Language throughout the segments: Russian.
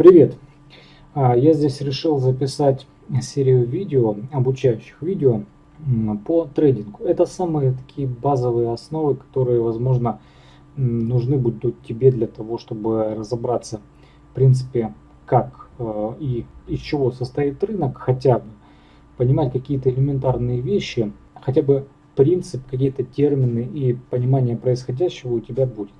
Привет! А, я здесь решил записать серию видео, обучающих видео по трейдингу. Это самые такие базовые основы, которые, возможно, нужны будут тебе для того, чтобы разобраться, в принципе, как э, и из чего состоит рынок, хотя бы понимать какие-то элементарные вещи, хотя бы принцип, какие-то термины и понимание происходящего у тебя будет.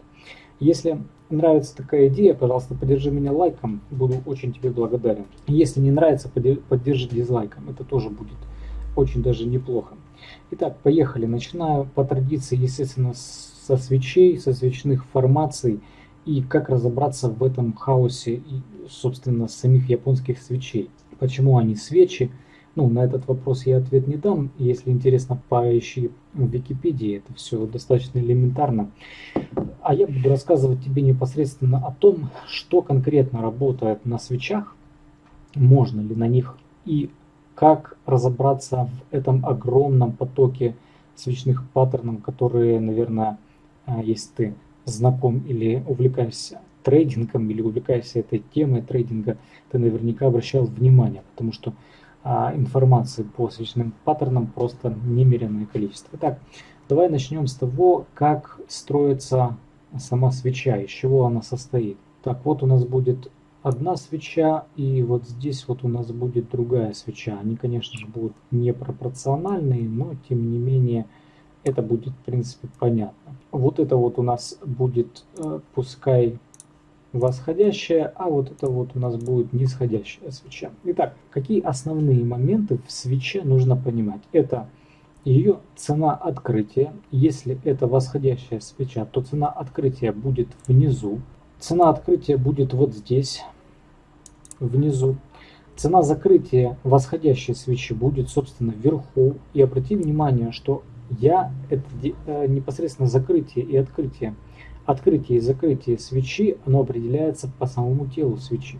Если нравится такая идея, пожалуйста, поддержи меня лайком, буду очень тебе благодарен. Если не нравится, поддержи дизлайком, это тоже будет очень даже неплохо. Итак, поехали. Начинаю по традиции, естественно, со свечей, со свечных формаций и как разобраться в этом хаосе собственно, самих японских свечей. Почему они свечи? Ну, на этот вопрос я ответ не дам. Если интересно, поищи в Википедии. Это все достаточно элементарно. А я буду рассказывать тебе непосредственно о том, что конкретно работает на свечах, можно ли на них и как разобраться в этом огромном потоке свечных паттернов, которые, наверное, а, если ты знаком или увлекаешься трейдингом или увлекаешься этой темой трейдинга, ты наверняка обращал внимание, потому что информации по свечным паттернам просто немеренное количество. Итак, давай начнем с того, как строится сама свеча, из чего она состоит. Так, вот у нас будет одна свеча, и вот здесь вот у нас будет другая свеча. Они, конечно же, будут непропорциональные, но тем не менее это будет, в принципе, понятно. Вот это вот у нас будет, э, пускай восходящая, а вот это вот у нас будет нисходящая свеча. Итак, какие основные моменты в свече нужно понимать? Это ее цена открытия. Если это восходящая свеча, то цена открытия будет внизу. Цена открытия будет вот здесь, внизу. Цена закрытия восходящей свечи будет, собственно, вверху. И обрати внимание, что я это э, непосредственно закрытие и открытие открытие и закрытие свечи, оно определяется по самому телу свечи.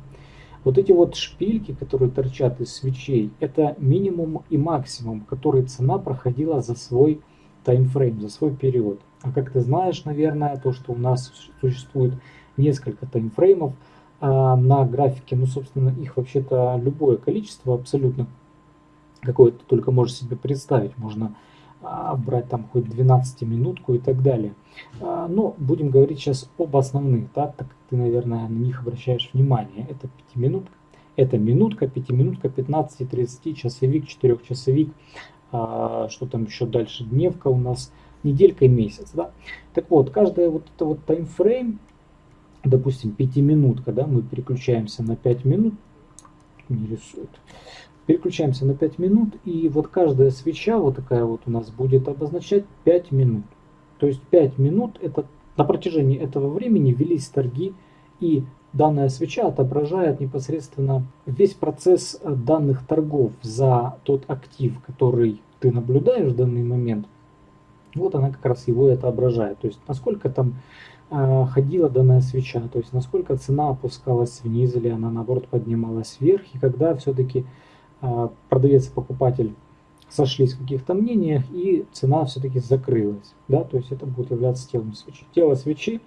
Вот эти вот шпильки, которые торчат из свечей, это минимум и максимум, который цена проходила за свой таймфрейм, за свой период. А как ты знаешь, наверное, то, что у нас существует несколько таймфреймов а, на графике, ну, собственно, их вообще-то любое количество абсолютно, какое ты только можешь себе представить. Можно брать там хоть 12 минутку и так далее. А, но будем говорить сейчас об основных, да, так как ты, наверное, на них обращаешь внимание. Это 5 минутка, это минутка, 5 минутка, 15, 30, часовик, 4 часовик, а, что там еще дальше, дневка у нас, неделька и месяц. Да? Так вот, каждая вот это вот таймфрейм, допустим, 5 минутка, да, мы переключаемся на 5 минут, не рисует. Переключаемся на 5 минут, и вот каждая свеча вот такая вот у нас будет обозначать 5 минут. То есть 5 минут, это на протяжении этого времени велись торги, и данная свеча отображает непосредственно весь процесс э, данных торгов за тот актив, который ты наблюдаешь в данный момент. Вот она как раз его это отображает. То есть насколько там э, ходила данная свеча, то есть насколько цена опускалась вниз или она наоборот поднималась вверх, и когда все-таки продавец и покупатель сошлись в каких-то мнениях, и цена все-таки закрылась. Да? То есть это будет являться телом свечи. Тело свечи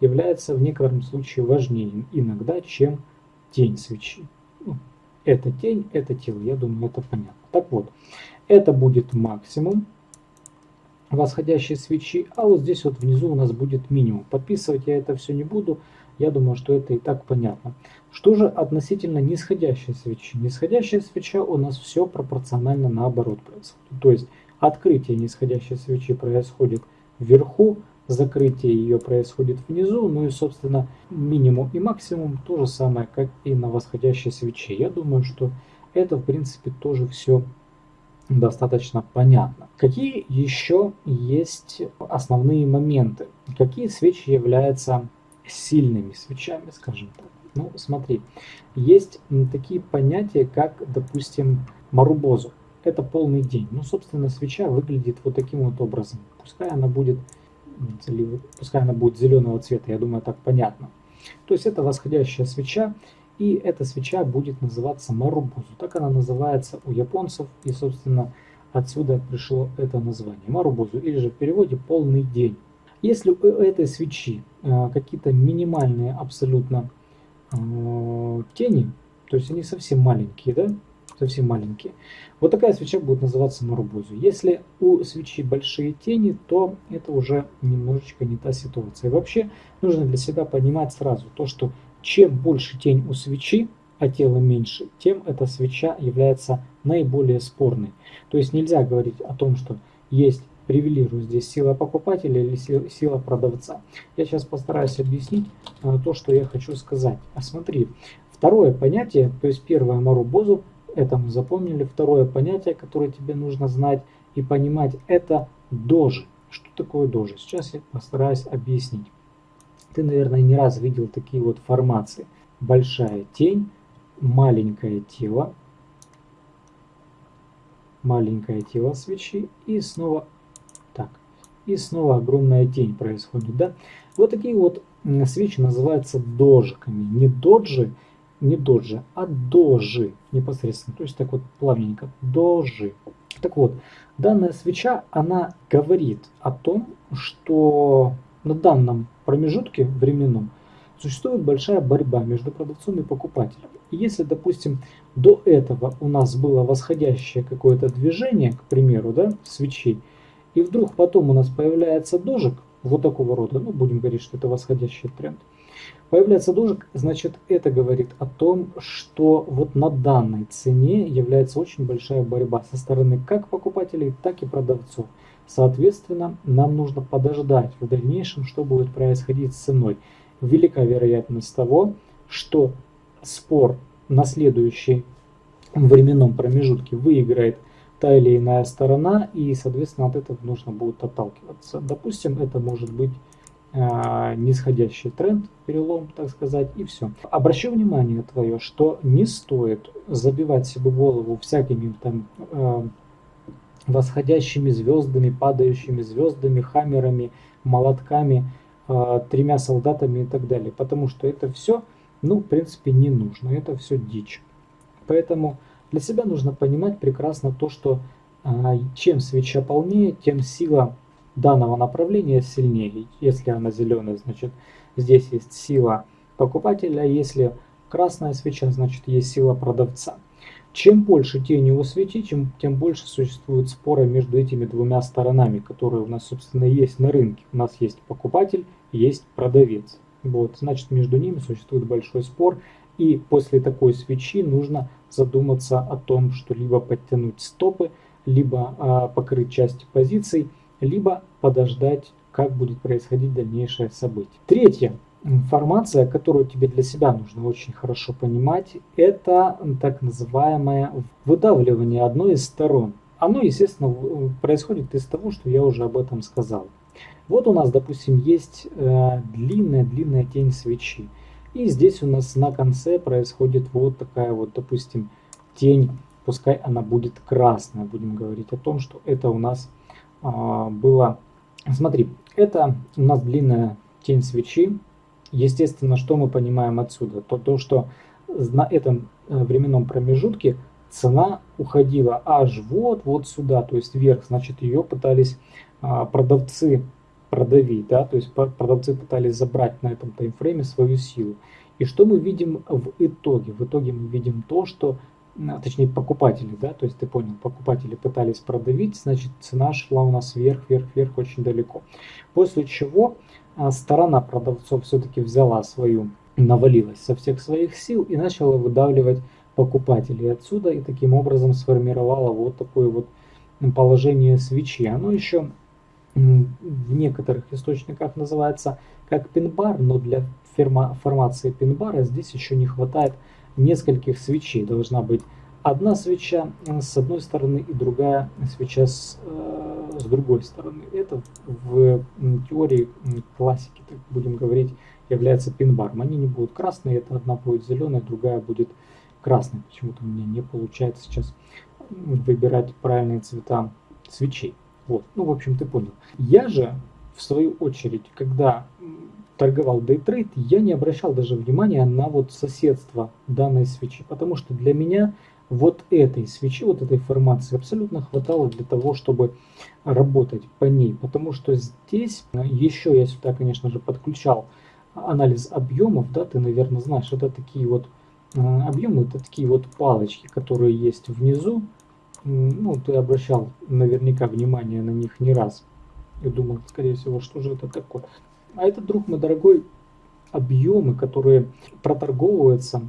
является в некотором случае важнее иногда, чем тень свечи. Ну, это тень, это тело. Я думаю, это понятно. Так вот, это будет максимум восходящей свечи, а вот здесь вот внизу у нас будет минимум. Подписывать я это все не буду. Я думаю, что это и так понятно. Что же относительно нисходящей свечи? Нисходящая свеча у нас все пропорционально наоборот происходит. То есть открытие нисходящей свечи происходит вверху, закрытие ее происходит внизу, ну и собственно минимум и максимум то же самое, как и на восходящей свече. Я думаю, что это в принципе тоже все достаточно понятно. Какие еще есть основные моменты? Какие свечи являются сильными свечами, скажем так. Ну, смотри, есть такие понятия, как, допустим, марубозу. Это полный день. Ну, собственно, свеча выглядит вот таким вот образом. Пускай она будет, пускай она будет зеленого цвета, я думаю, так понятно. То есть это восходящая свеча, и эта свеча будет называться марубозу. Так она называется у японцев, и, собственно, отсюда пришло это название. Марубозу, или же в переводе полный день. Если у этой свечи э, какие-то минимальные абсолютно э, тени, то есть они совсем маленькие, да, совсем маленькие. Вот такая свеча будет называться Марубузу. Если у свечи большие тени, то это уже немножечко не та ситуация. И вообще нужно для себя понимать сразу то, что чем больше тень у свечи, а тело меньше, тем эта свеча является наиболее спорной. То есть нельзя говорить о том, что есть привилегирует здесь сила покупателя или сила продавца. Я сейчас постараюсь объяснить э, то, что я хочу сказать. А смотри, второе понятие, то есть первое Марубозу, это мы запомнили. Второе понятие, которое тебе нужно знать и понимать, это дожи. Что такое дожи? Сейчас я постараюсь объяснить. Ты, наверное, не раз видел такие вот формации. Большая тень, маленькое тело, маленькое тело свечи и снова. И снова огромная тень происходит. Да? Вот такие вот свечи называются дожиками. Не доджи, не доджи, а дожи непосредственно. То есть так вот плавненько. Дожи. Так вот, данная свеча, она говорит о том, что на данном промежутке временном существует большая борьба между продавцом и покупателем. И если, допустим, до этого у нас было восходящее какое-то движение, к примеру, да, свечей, и вдруг потом у нас появляется дожик вот такого рода, ну будем говорить, что это восходящий тренд, Появляется дожик, значит это говорит о том, что вот на данной цене является очень большая борьба со стороны как покупателей, так и продавцов. Соответственно, нам нужно подождать в дальнейшем, что будет происходить с ценой. Велика вероятность того, что спор на следующий временном промежутке выиграет та или иная сторона, и, соответственно, от этого нужно будет отталкиваться. Допустим, это может быть э, нисходящий тренд, перелом, так сказать, и все. Обращу внимание твое, что не стоит забивать себе голову всякими там э, восходящими звездами, падающими звездами, хаммерами, молотками, э, тремя солдатами и так далее, потому что это все, ну, в принципе, не нужно, это все дичь. Поэтому для себя нужно понимать прекрасно то, что а, чем свеча полнее, тем сила данного направления сильнее. Если она зеленая, значит здесь есть сила покупателя, если красная свеча, значит есть сила продавца. Чем больше тени у свечи, чем, тем больше существует споры между этими двумя сторонами, которые у нас, собственно, есть на рынке. У нас есть покупатель, есть продавец. Вот, значит, между ними существует большой спор, и после такой свечи нужно задуматься о том, что либо подтянуть стопы, либо а, покрыть части позиций, либо подождать, как будет происходить дальнейшее событие. Третья информация, которую тебе для себя нужно очень хорошо понимать, это так называемое выдавливание одной из сторон. Оно, естественно, происходит из того, что я уже об этом сказал. Вот у нас, допустим, есть длинная-длинная э, тень свечи. И здесь у нас на конце происходит вот такая вот, допустим, тень, пускай она будет красная. Будем говорить о том, что это у нас а, было... Смотри, это у нас длинная тень свечи. Естественно, что мы понимаем отсюда? То, то что на этом э, временном промежутке цена уходила аж вот, вот сюда, то есть вверх. Значит, ее пытались а, продавцы продавить, да, то есть продавцы пытались забрать на этом таймфрейме свою силу. И что мы видим в итоге? В итоге мы видим то, что, точнее покупатели, да, то есть ты понял, покупатели пытались продавить, значит цена шла у нас вверх, вверх, вверх очень далеко. После чего а, сторона продавцов все-таки взяла свою, навалилась со всех своих сил и начала выдавливать покупателей отсюда и таким образом сформировала вот такое вот положение свечи. Оно еще в некоторых источниках называется как пин-бар, но для формации пин-бара здесь еще не хватает нескольких свечей. Должна быть одна свеча с одной стороны и другая свеча с, э, с другой стороны. Это в теории классики, так будем говорить, является пин-баром. Они не будут красные, это одна будет зеленая, другая будет красной. Почему-то у меня не получается сейчас выбирать правильные цвета свечей. Вот. Ну, в общем, ты понял. Я же, в свою очередь, когда торговал дейтрейд, я не обращал даже внимания на вот соседство данной свечи, потому что для меня вот этой свечи, вот этой формации абсолютно хватало для того, чтобы работать по ней, потому что здесь еще я сюда, конечно же, подключал анализ объемов, да, ты, наверное, знаешь, это такие вот э, объемы, это такие вот палочки, которые есть внизу. Ну, ты обращал наверняка внимание на них не раз. И думал, скорее всего, что же это такое. А это, друг мой дорогой, объемы, которые проторговываются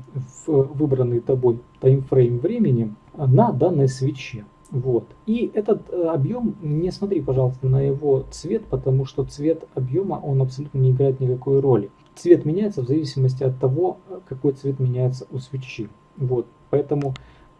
в выбранный тобой таймфрейм времени на данной свече. Вот. И этот э, объем, не смотри, пожалуйста, на его цвет, потому что цвет объема, он абсолютно не играет никакой роли. Цвет меняется в зависимости от того, какой цвет меняется у свечи. Вот. Поэтому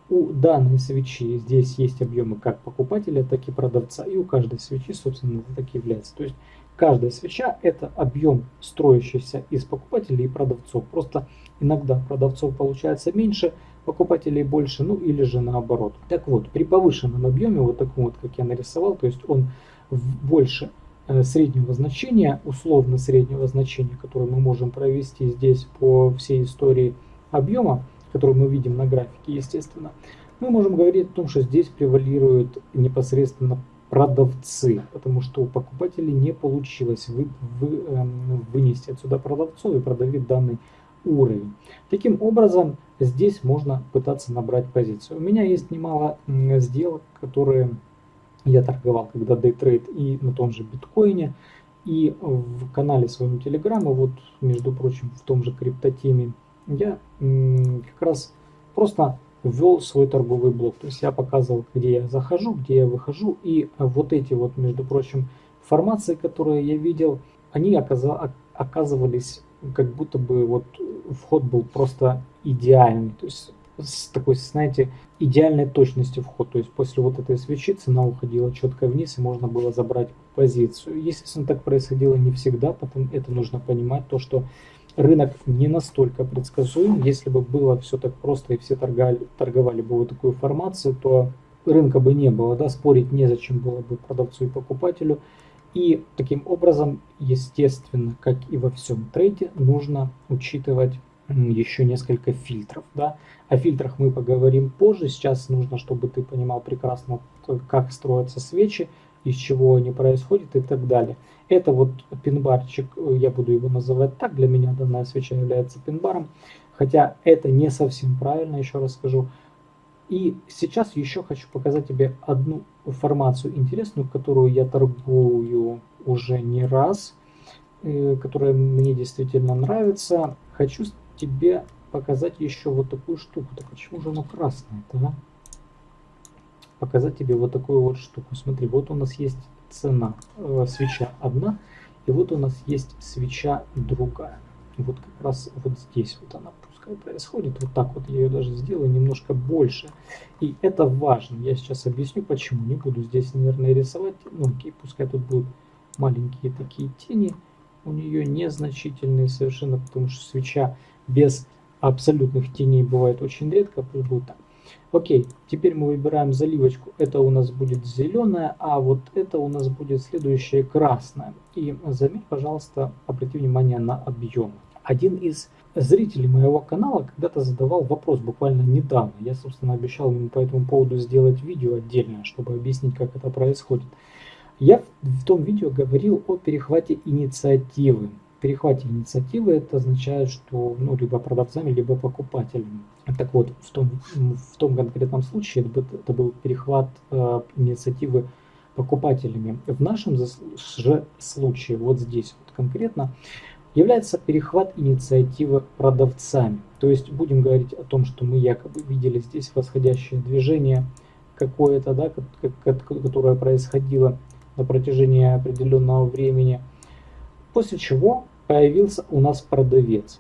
у данной свечи здесь есть объемы как покупателя, так и продавца. И у каждой свечи, собственно, это так и является. То есть каждая свеча это объем, строящийся из покупателей и продавцов. Просто иногда продавцов получается меньше, покупателей больше, ну или же наоборот. Так вот, при повышенном объеме, вот таком вот, как я нарисовал, то есть он больше э, среднего значения, условно среднего значения, которое мы можем провести здесь по всей истории объема, который мы видим на графике, естественно, мы можем говорить о том, что здесь превалируют непосредственно продавцы, потому что у покупателей не получилось вы, вы, э, вынести отсюда продавцов и продавить данный уровень. Таким образом, здесь можно пытаться набрать позицию. У меня есть немало сделок, которые я торговал, когда дейтрейд и на том же биткоине, и в канале своем Телеграма, вот, между прочим, в том же криптотеме, я как раз просто ввел свой торговый блок. То есть я показывал, где я захожу, где я выхожу. И вот эти вот, между прочим, формации, которые я видел, они оказывались как будто бы вот вход был просто идеальный. То есть с такой, знаете, идеальной точностью вход. То есть после вот этой свечи цена уходила четко вниз и можно было забрать позицию. Естественно, так происходило не всегда, потом это нужно понимать, то что рынок не настолько предсказуем. Если бы было все так просто и все торговали, торговали бы вот такую формацию, то рынка бы не было, да, спорить незачем было бы продавцу и покупателю. И таким образом, естественно, как и во всем трейде, нужно учитывать еще несколько фильтров. Да? О фильтрах мы поговорим позже. Сейчас нужно, чтобы ты понимал прекрасно, как строятся свечи, из чего они происходят и так далее. Это вот пинбарчик, я буду его называть так, для меня данная свеча является пинбаром, хотя это не совсем правильно, еще раз скажу. И сейчас еще хочу показать тебе одну информацию интересную, которую я торгую уже не раз, э, которая мне действительно нравится. Хочу тебе показать еще вот такую штуку. Так почему же оно красное-то, а? Показать тебе вот такую вот штуку. Смотри, вот у нас есть цена, э, свеча одна, и вот у нас есть свеча другая. Вот как раз вот здесь вот она пускай происходит. Вот так вот я ее даже сделаю немножко больше. И это важно. Я сейчас объясню почему. Не буду здесь, наверное, рисовать. Ну окей, пускай тут будут маленькие такие тени. У нее незначительные совершенно, потому что свеча без абсолютных теней бывает очень редко. Пусть будет так. Окей, теперь мы выбираем заливочку. Это у нас будет зеленая, а вот это у нас будет следующее красное. И заметь, пожалуйста, обрати внимание на объем. Один из зрителей моего канала когда-то задавал вопрос буквально недавно. Я, собственно, обещал ему по этому поводу сделать видео отдельное, чтобы объяснить, как это происходит. Я в том видео говорил о перехвате инициативы перехвате инициативы это означает, что ну, либо продавцами, либо покупателями. Так вот, в том, в том конкретном случае это, это был перехват э, инициативы покупателями. В нашем же случае, вот здесь вот конкретно, является перехват инициативы продавцами. То есть будем говорить о том, что мы якобы видели здесь восходящее движение какое-то, да, которое происходило на протяжении определенного времени – После чего появился у нас продавец.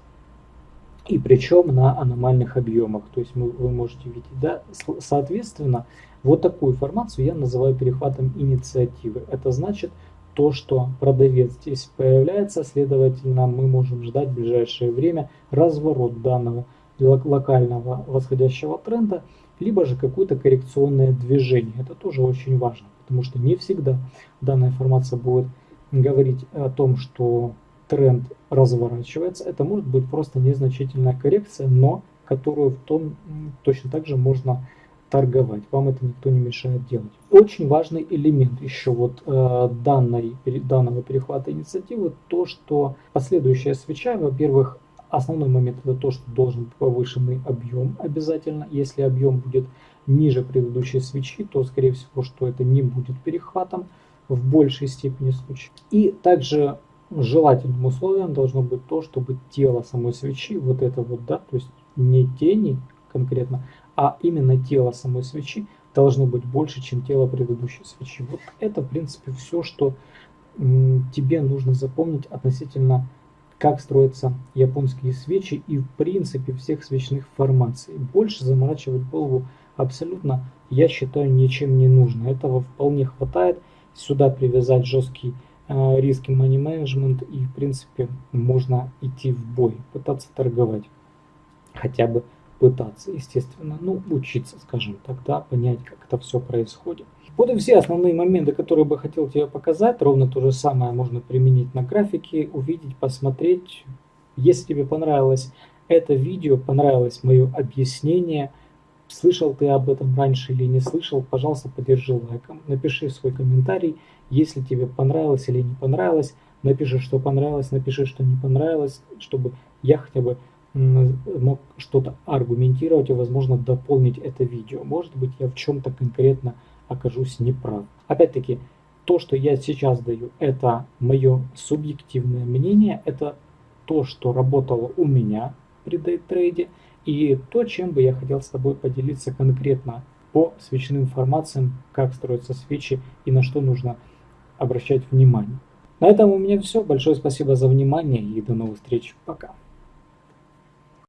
И причем на аномальных объемах. То есть мы, вы можете видеть. Да? Соответственно, вот такую информацию я называю перехватом инициативы. Это значит то, что продавец здесь появляется, следовательно, мы можем ждать в ближайшее время разворот данного локального восходящего тренда, либо же какое-то коррекционное движение. Это тоже очень важно, потому что не всегда данная информация будет говорить о том, что тренд разворачивается, это может быть просто незначительная коррекция, но которую в том точно так же можно торговать. Вам это никто не мешает делать. Очень важный элемент еще вот э, данной, данного перехвата инициативы, то, что последующая свеча, во-первых, основной момент это то, что должен быть повышенный объем обязательно. Если объем будет ниже предыдущей свечи, то скорее всего, что это не будет перехватом в большей степени случаев. И также желательным условием должно быть то, чтобы тело самой свечи, вот это вот, да, то есть не тени конкретно, а именно тело самой свечи должно быть больше, чем тело предыдущей свечи. Вот это, в принципе, все, что тебе нужно запомнить относительно как строятся японские свечи и в принципе всех свечных формаций. Больше заморачивать голову абсолютно, я считаю, ничем не нужно. Этого вполне хватает. Сюда привязать жесткий риски money management и в принципе можно идти в бой, пытаться торговать. Хотя бы пытаться, естественно, ну, учиться, скажем так, да, понять, как это все происходит. Вот и все основные моменты, которые бы хотел тебе показать. Ровно то же самое можно применить на графике, увидеть, посмотреть. Если тебе понравилось это видео, понравилось мое объяснение, слышал ты об этом раньше или не слышал, пожалуйста, поддержи лайком, напиши свой комментарий, если тебе понравилось или не понравилось, напиши, что понравилось, напиши, что не понравилось, чтобы я хотя бы мог что-то аргументировать и, возможно, дополнить это видео. Может быть, я в чем-то конкретно окажусь неправ. Опять-таки, то, что я сейчас даю, это мое субъективное мнение, это то, что работало у меня при дейтрейде, и то, чем бы я хотел с тобой поделиться конкретно по свечным формациям, как строятся свечи и на что нужно обращать внимание. На этом у меня все. Большое спасибо за внимание и до новых встреч. Пока.